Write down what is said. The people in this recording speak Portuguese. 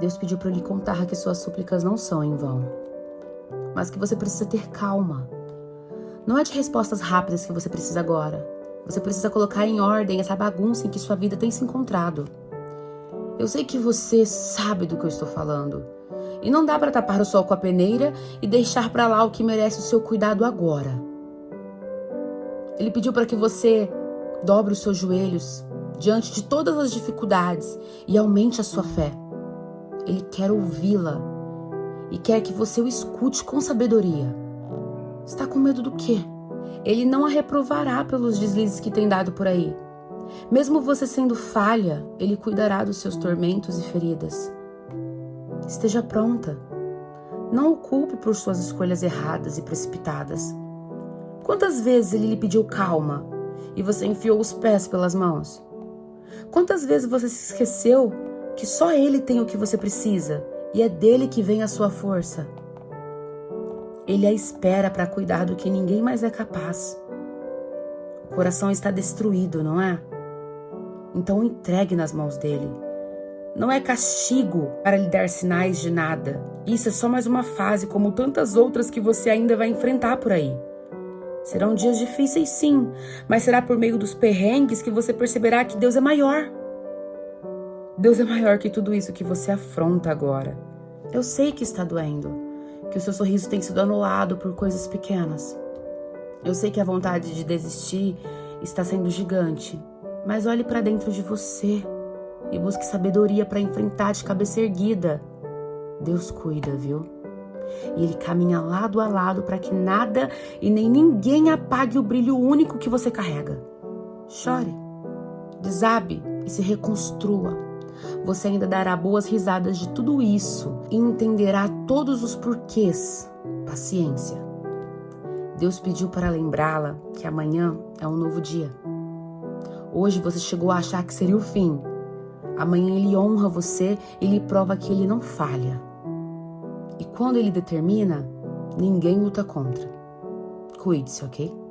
Deus pediu para lhe contar que suas súplicas não são em vão, mas que você precisa ter calma. Não é de respostas rápidas que você precisa agora. Você precisa colocar em ordem essa bagunça em que sua vida tem se encontrado. Eu sei que você sabe do que eu estou falando. E não dá para tapar o sol com a peneira e deixar para lá o que merece o seu cuidado agora. Ele pediu para que você dobre os seus joelhos diante de todas as dificuldades e aumente a sua fé. Ele quer ouvi-la e quer que você o escute com sabedoria. Está com medo do quê? Ele não a reprovará pelos deslizes que tem dado por aí. Mesmo você sendo falha, ele cuidará dos seus tormentos e feridas. Esteja pronta. Não o culpe por suas escolhas erradas e precipitadas. Quantas vezes ele lhe pediu calma e você enfiou os pés pelas mãos? Quantas vezes você se esqueceu que só ele tem o que você precisa e é dele que vem a sua força? Ele a espera para cuidar do que ninguém mais é capaz. O coração está destruído, não é? Então entregue nas mãos dele. Não é castigo para lhe dar sinais de nada. Isso é só mais uma fase, como tantas outras que você ainda vai enfrentar por aí. Serão dias difíceis, sim, mas será por meio dos perrengues que você perceberá que Deus é maior. Deus é maior que tudo isso que você afronta agora. Eu sei que está doendo, que o seu sorriso tem sido anulado por coisas pequenas. Eu sei que a vontade de desistir está sendo gigante, mas olhe para dentro de você e busque sabedoria para enfrentar de cabeça erguida. Deus cuida, viu? E ele caminha lado a lado para que nada e nem ninguém apague o brilho único que você carrega. Chore, desabe e se reconstrua. Você ainda dará boas risadas de tudo isso e entenderá todos os porquês. Paciência. Deus pediu para lembrá-la que amanhã é um novo dia. Hoje você chegou a achar que seria o fim. Amanhã ele honra você e lhe prova que ele não falha. E quando ele determina, ninguém luta contra. Cuide-se, ok?